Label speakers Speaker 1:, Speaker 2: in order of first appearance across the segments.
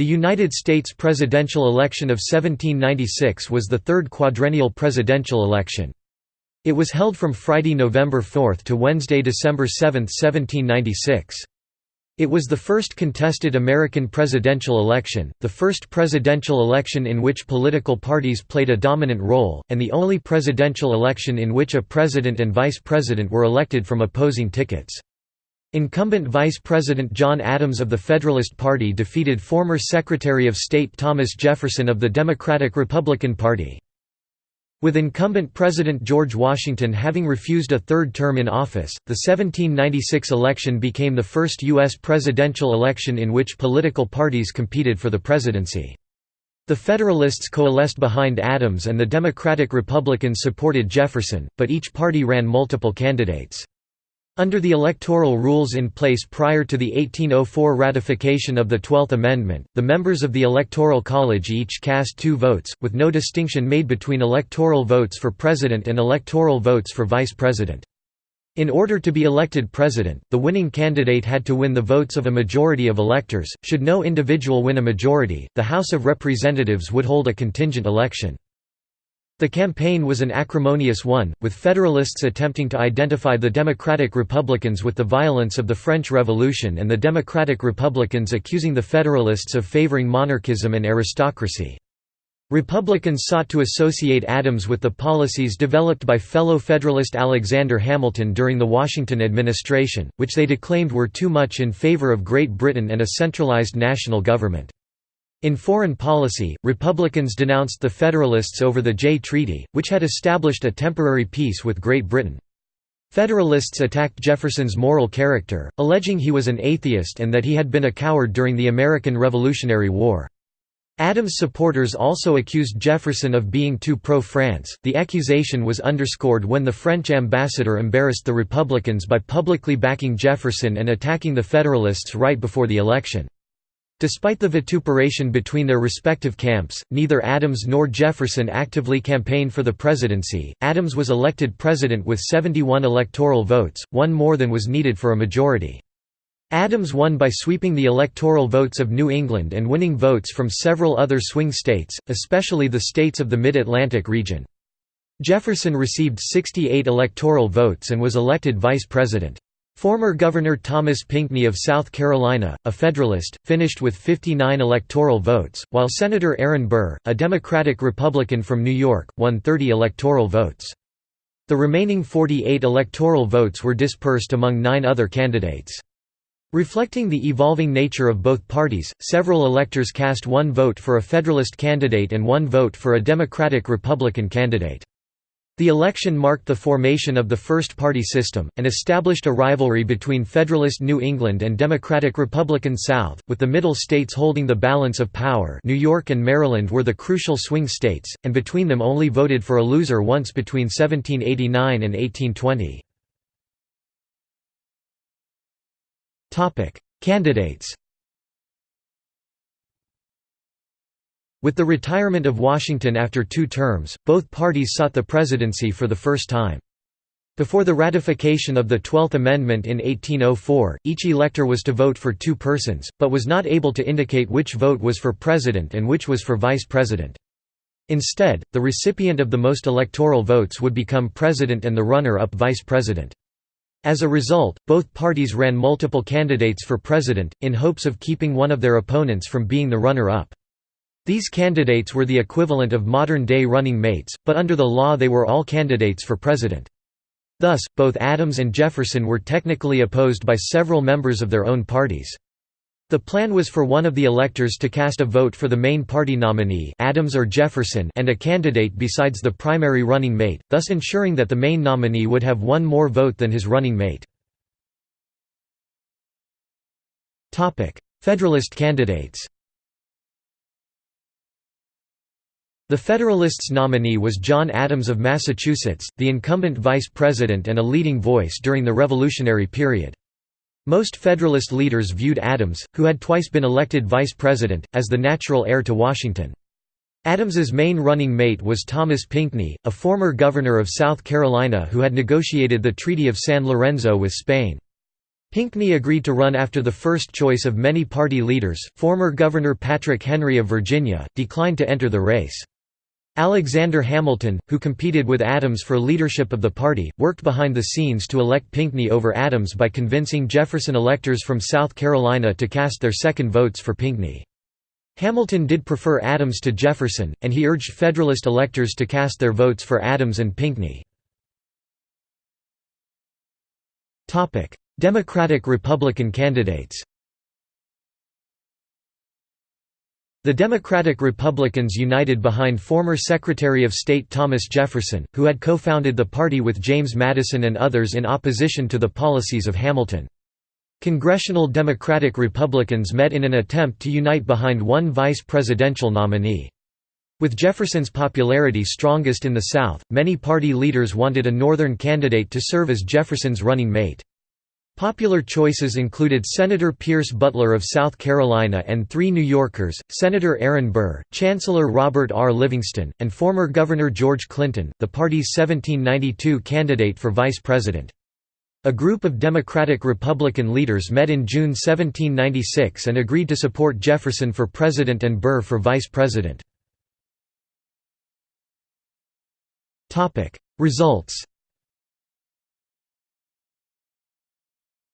Speaker 1: The United States presidential election of 1796 was the third quadrennial presidential election. It was held from Friday, November 4 to Wednesday, December 7, 1796. It was the first contested American presidential election, the first presidential election in which political parties played a dominant role, and the only presidential election in which a president and vice president were elected from opposing tickets. Incumbent Vice President John Adams of the Federalist Party defeated former Secretary of State Thomas Jefferson of the Democratic-Republican Party. With incumbent President George Washington having refused a third term in office, the 1796 election became the first U.S. presidential election in which political parties competed for the presidency. The Federalists coalesced behind Adams and the Democratic Republicans supported Jefferson, but each party ran multiple candidates. Under the electoral rules in place prior to the 1804 ratification of the Twelfth Amendment, the members of the Electoral College each cast two votes, with no distinction made between electoral votes for president and electoral votes for vice president. In order to be elected president, the winning candidate had to win the votes of a majority of electors. Should no individual win a majority, the House of Representatives would hold a contingent election. The campaign was an acrimonious one, with Federalists attempting to identify the Democratic Republicans with the violence of the French Revolution and the Democratic Republicans accusing the Federalists of favoring monarchism and aristocracy. Republicans sought to associate Adams with the policies developed by fellow Federalist Alexander Hamilton during the Washington administration, which they declaimed were too much in favor of Great Britain and a centralized national government. In foreign policy, Republicans denounced the Federalists over the Jay Treaty, which had established a temporary peace with Great Britain. Federalists attacked Jefferson's moral character, alleging he was an atheist and that he had been a coward during the American Revolutionary War. Adams' supporters also accused Jefferson of being too pro-France. The accusation was underscored when the French ambassador embarrassed the Republicans by publicly backing Jefferson and attacking the Federalists right before the election. Despite the vituperation between their respective camps, neither Adams nor Jefferson actively campaigned for the presidency. Adams was elected president with 71 electoral votes, one more than was needed for a majority. Adams won by sweeping the electoral votes of New England and winning votes from several other swing states, especially the states of the Mid-Atlantic region. Jefferson received 68 electoral votes and was elected vice president. Former Governor Thomas Pinckney of South Carolina, a Federalist, finished with 59 electoral votes, while Senator Aaron Burr, a Democratic-Republican from New York, won 30 electoral votes. The remaining 48 electoral votes were dispersed among nine other candidates. Reflecting the evolving nature of both parties, several electors cast one vote for a Federalist candidate and one vote for a Democratic-Republican candidate. The election marked the formation of the first-party system, and established a rivalry between Federalist New England and Democratic-Republican South, with the Middle states holding the balance of power New York and Maryland were the crucial swing states, and between them only voted for a loser once between 1789 and 1820. Candidates With the retirement of Washington after two terms, both parties sought the presidency for the first time. Before the ratification of the Twelfth Amendment in 1804, each elector was to vote for two persons, but was not able to indicate which vote was for president and which was for vice president. Instead, the recipient of the most electoral votes would become president and the runner-up vice president. As a result, both parties ran multiple candidates for president, in hopes of keeping one of their opponents from being the runner-up. These candidates were the equivalent of modern-day running mates, but under the law they were all candidates for president. Thus, both Adams and Jefferson were technically opposed by several members of their own parties. The plan was for one of the electors to cast a vote for the main party nominee Adams or Jefferson and a candidate besides the primary running mate, thus ensuring that the main nominee would have one more vote than his running mate. Federalist candidates The Federalists' nominee was John Adams of Massachusetts, the incumbent vice president and a leading voice during the Revolutionary period. Most Federalist leaders viewed Adams, who had twice been elected vice president, as the natural heir to Washington. Adams's main running mate was Thomas Pinckney, a former governor of South Carolina who had negotiated the Treaty of San Lorenzo with Spain. Pinckney agreed to run after the first choice of many party leaders, former Governor Patrick Henry of Virginia, declined to enter the race. Alexander Hamilton, who competed with Adams for leadership of the party, worked behind the scenes to elect Pinckney over Adams by convincing Jefferson electors from South Carolina to cast their second votes for Pinckney. Hamilton did prefer Adams to Jefferson, and he urged Federalist electors to cast their votes for Adams and Pinckney. Democratic-Republican candidates The Democratic-Republicans united behind former Secretary of State Thomas Jefferson, who had co-founded the party with James Madison and others in opposition to the policies of Hamilton. Congressional Democratic Republicans met in an attempt to unite behind one vice presidential nominee. With Jefferson's popularity strongest in the South, many party leaders wanted a Northern candidate to serve as Jefferson's running mate. Popular choices included Senator Pierce Butler of South Carolina and three New Yorkers, Senator Aaron Burr, Chancellor Robert R. Livingston, and former Governor George Clinton, the party's 1792 candidate for vice president. A group of Democratic-Republican leaders met in June 1796 and agreed to support Jefferson for president and Burr for vice president. Results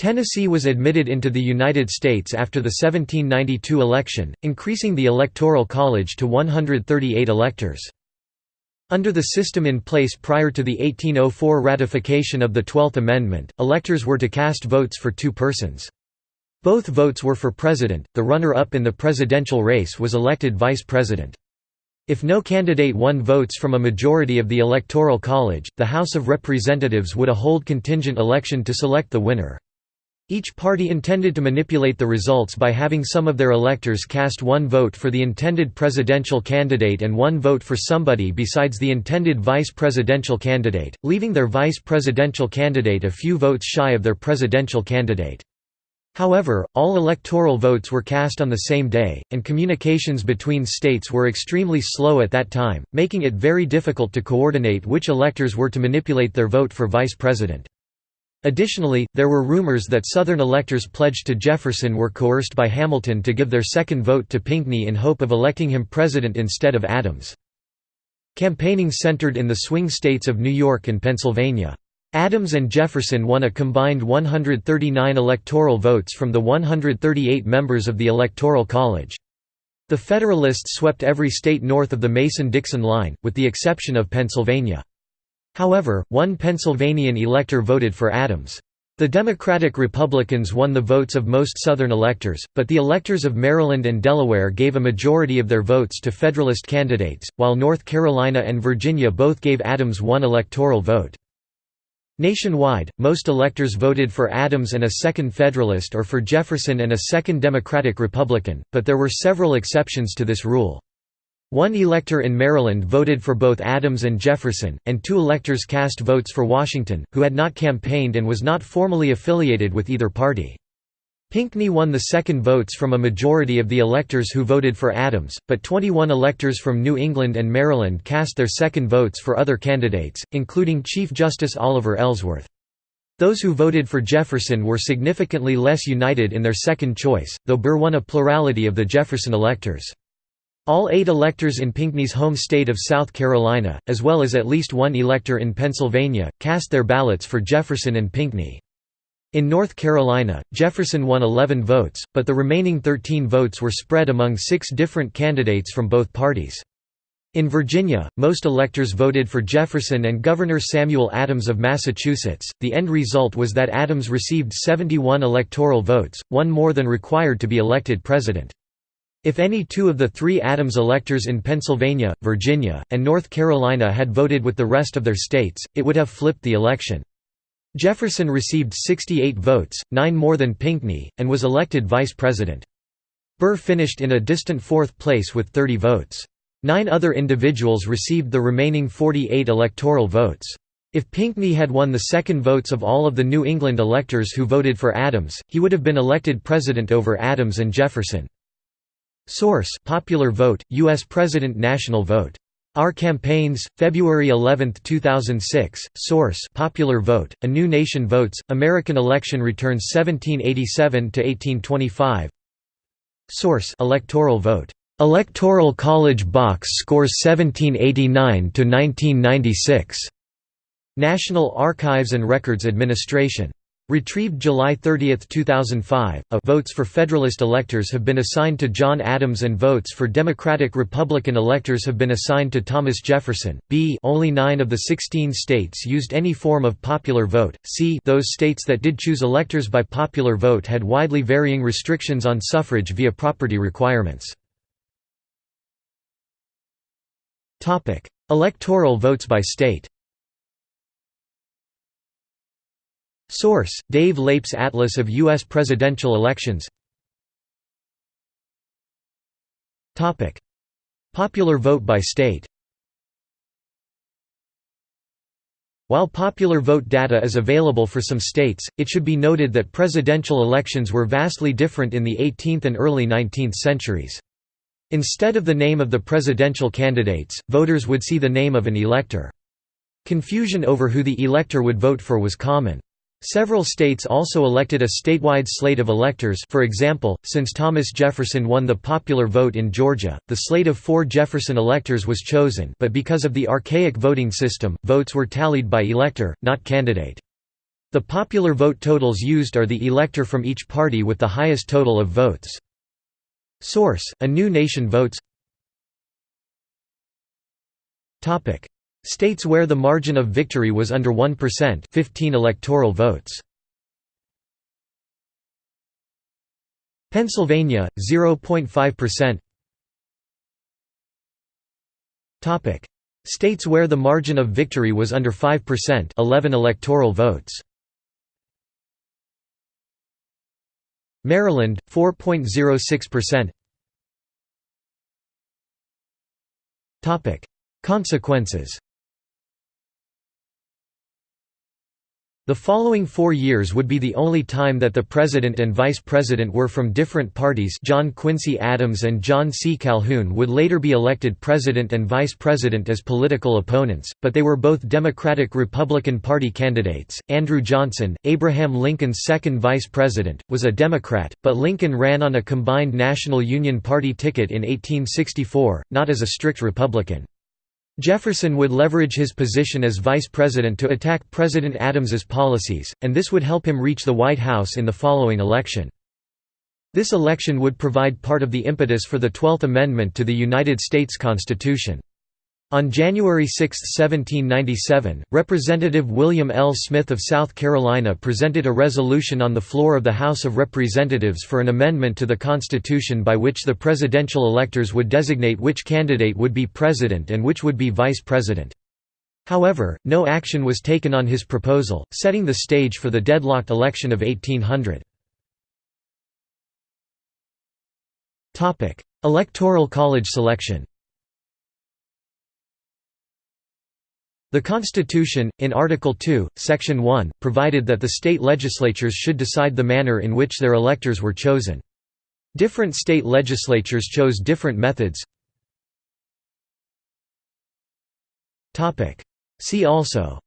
Speaker 1: Tennessee was admitted into the United States after the 1792 election, increasing the Electoral College to 138 electors. Under the system in place prior to the 1804 ratification of the Twelfth Amendment, electors were to cast votes for two persons. Both votes were for president, the runner-up in the presidential race was elected vice president. If no candidate won votes from a majority of the Electoral College, the House of Representatives would a hold contingent election to select the winner. Each party intended to manipulate the results by having some of their electors cast one vote for the intended presidential candidate and one vote for somebody besides the intended vice presidential candidate, leaving their vice presidential candidate a few votes shy of their presidential candidate. However, all electoral votes were cast on the same day, and communications between states were extremely slow at that time, making it very difficult to coordinate which electors were to manipulate their vote for vice president. Additionally, there were rumors that Southern electors pledged to Jefferson were coerced by Hamilton to give their second vote to Pinckney in hope of electing him president instead of Adams. Campaigning centered in the swing states of New York and Pennsylvania. Adams and Jefferson won a combined 139 electoral votes from the 138 members of the Electoral College. The Federalists swept every state north of the Mason-Dixon line, with the exception of Pennsylvania. However, one Pennsylvanian elector voted for Adams. The Democratic Republicans won the votes of most Southern electors, but the electors of Maryland and Delaware gave a majority of their votes to Federalist candidates, while North Carolina and Virginia both gave Adams one electoral vote. Nationwide, most electors voted for Adams and a second Federalist or for Jefferson and a second Democratic Republican, but there were several exceptions to this rule. One elector in Maryland voted for both Adams and Jefferson, and two electors cast votes for Washington, who had not campaigned and was not formally affiliated with either party. Pinckney won the second votes from a majority of the electors who voted for Adams, but 21 electors from New England and Maryland cast their second votes for other candidates, including Chief Justice Oliver Ellsworth. Those who voted for Jefferson were significantly less united in their second choice, though Burr won a plurality of the Jefferson electors. All eight electors in Pinckney's home state of South Carolina, as well as at least one elector in Pennsylvania, cast their ballots for Jefferson and Pinckney. In North Carolina, Jefferson won 11 votes, but the remaining 13 votes were spread among six different candidates from both parties. In Virginia, most electors voted for Jefferson and Governor Samuel Adams of Massachusetts. The end result was that Adams received 71 electoral votes, one more than required to be elected president. If any two of the three Adams electors in Pennsylvania, Virginia, and North Carolina had voted with the rest of their states, it would have flipped the election. Jefferson received 68 votes, nine more than Pinckney, and was elected vice president. Burr finished in a distant fourth place with 30 votes. Nine other individuals received the remaining 48 electoral votes. If Pinckney had won the second votes of all of the New England electors who voted for Adams, he would have been elected president over Adams and Jefferson. Source: Popular Vote, U.S. President National Vote Our Campaigns, February 11, 2006. Source: Popular Vote. A New Nation Votes. American Election Returns 1787 to 1825. Source: Electoral Vote. Electoral College Box Scores 1789 to 1996. National Archives and Records Administration. Retrieved July 30, 2005. A votes for Federalist electors have been assigned to John Adams and votes for Democratic Republican electors have been assigned to Thomas Jefferson. B only 9 of the 16 states used any form of popular vote. C those states that did choose electors by popular vote had widely varying restrictions on suffrage via property requirements. Electoral votes by state. Source: Dave Leip's Atlas of U.S. Presidential Elections Popular vote by state While popular vote data is available for some states, it should be noted that presidential elections were vastly different in the 18th and early 19th centuries. Instead of the name of the presidential candidates, voters would see the name of an elector. Confusion over who the elector would vote for was common. Several states also elected a statewide slate of electors for example, since Thomas Jefferson won the popular vote in Georgia, the slate of four Jefferson electors was chosen but because of the archaic voting system, votes were tallied by elector, not candidate. The popular vote totals used are the elector from each party with the highest total of votes. Source: A New Nation Votes States where the margin of victory was under 1% 15 electoral votes. Pennsylvania 0.5%. Topic: States where the margin of victory was under 5% 11 electoral votes. Maryland 4.06%. Topic: Consequences The following four years would be the only time that the President and Vice President were from different parties John Quincy Adams and John C. Calhoun would later be elected President and Vice President as political opponents, but they were both Democratic-Republican Party candidates. Andrew Johnson, Abraham Lincoln's second Vice President, was a Democrat, but Lincoln ran on a combined National Union Party ticket in 1864, not as a strict Republican. Jefferson would leverage his position as vice president to attack President Adams's policies, and this would help him reach the White House in the following election. This election would provide part of the impetus for the Twelfth Amendment to the United States Constitution. On January 6, 1797, Representative William L. Smith of South Carolina presented a resolution on the floor of the House of Representatives for an amendment to the Constitution by which the presidential electors would designate which candidate would be president and which would be vice president. However, no action was taken on his proposal, setting the stage for the deadlocked election of 1800. Electoral college selection The Constitution, in Article 2, Section 1, provided that the state legislatures should decide the manner in which their electors were chosen. Different state legislatures chose different methods. See also.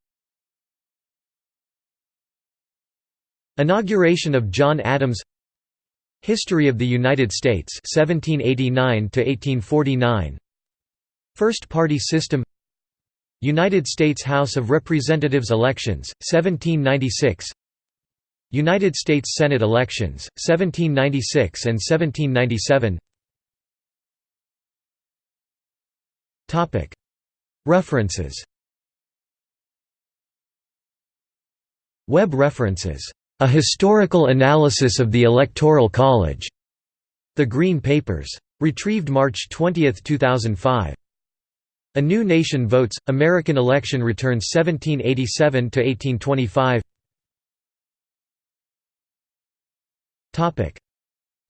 Speaker 1: Inauguration of John Adams. History of the United States 1789 1849 First party system United States House of Representatives elections, 1796 United States Senate elections, 1796 and 1797 References Web references. A Historical Analysis of the Electoral College. The Green Papers. Retrieved March 20, 2005. A New Nation Votes, American Election Returns 1787–1825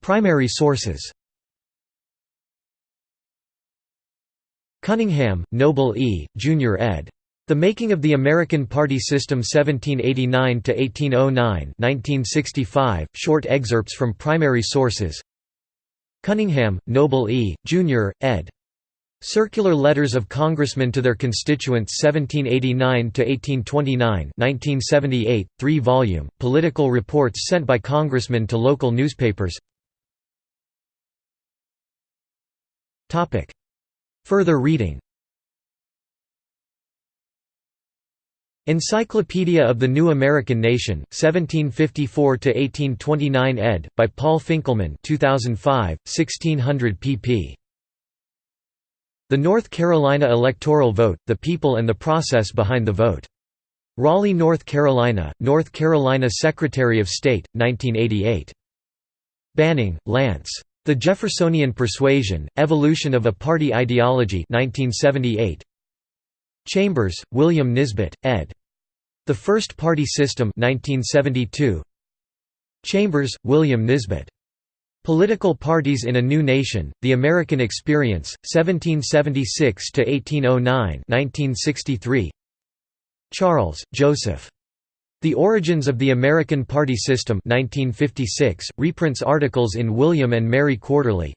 Speaker 1: Primary sources Cunningham, Noble E., Jr. ed. The Making of the American Party System 1789–1809 1965, short excerpts from primary sources Cunningham, Noble E., Jr., ed. Circular Letters of Congressmen to Their Constituents 1789–1829 1978, 3-volume, political reports sent by congressmen to local newspapers Further reading Encyclopedia of the New American Nation, 1754–1829 ed., by Paul Finkelman 2005, 1600 pp. The North Carolina Electoral Vote, The People and the Process Behind the Vote. Raleigh, North Carolina, North Carolina Secretary of State, 1988. Banning, Lance. The Jeffersonian Persuasion, Evolution of a Party Ideology 1978. Chambers, William Nisbet, ed. The First Party System 1972. Chambers, William Nisbet. Political Parties in a New Nation, The American Experience, 1776–1809 1963. Charles, Joseph. The Origins of the American Party System 1956, reprints articles in William and Mary Quarterly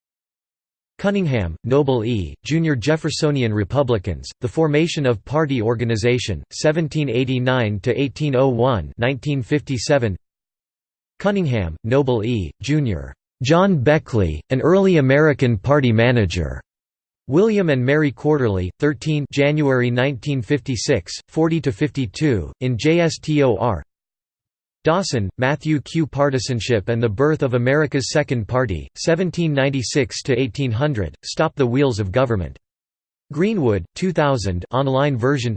Speaker 1: Cunningham, Noble E., Junior Jeffersonian Republicans, The Formation of Party Organization, 1789–1801 1957. Cunningham, Noble E., Jr. John Beckley, an early American Party manager. William and Mary Quarterly, 13 January 1956, 40–52, in JSTOR Dawson, Matthew Q. Partisanship and the Birth of America's Second Party, 1796–1800, Stop the Wheels of Government. Greenwood, 2000 online version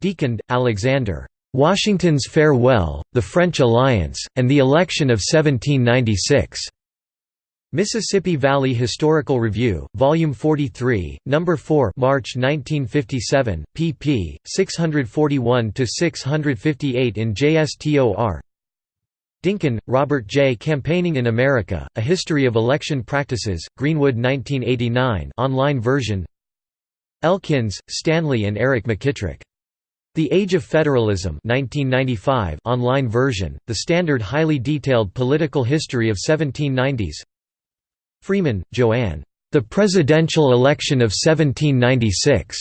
Speaker 1: DeConde, Alexander. Washington's Farewell, the French Alliance, and the Election of 1796. Mississippi Valley Historical Review, Volume 43, No. 4 March 1957, pp. 641–658 in JSTOR Dinkins, Robert J. Campaigning in America, A History of Election Practices, Greenwood 1989 online version Elkins, Stanley and Eric McKitrick. The Age of Federalism 1995 online version, the standard highly detailed political history of 1790s Freeman, Joanne. The Presidential Election of 1796.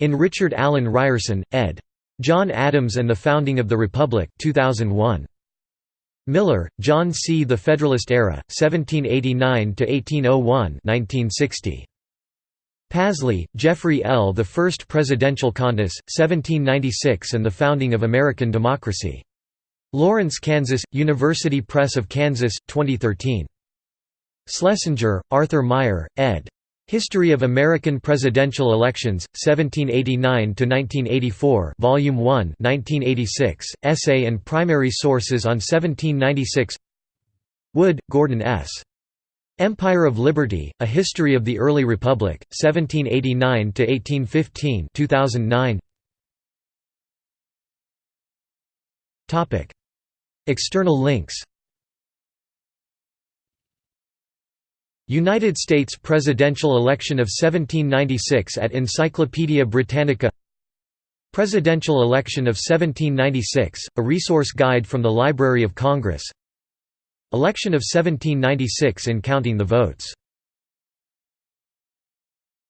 Speaker 1: In Richard Alan Ryerson, ed. John Adams and the Founding of the Republic 2001. Miller, John C. The Federalist Era, 1789–1801 1960. Pasley, Jeffrey L. The First Presidential Contest, 1796 and the Founding of American Democracy. Lawrence, Kansas, University Press of Kansas, 2013. Schlesinger, Arthur Meier, ed. History of American Presidential Elections, 1789–1984 Volume 1 1986, Essay and Primary Sources on 1796 Wood, Gordon S. Empire of Liberty, A History of the Early Republic, 1789 to 1815, 2009. Topic: External links. United States presidential election of 1796 at Encyclopædia Britannica. Presidential election of 1796, a resource guide from the Library of Congress Election of 1796 in counting the votes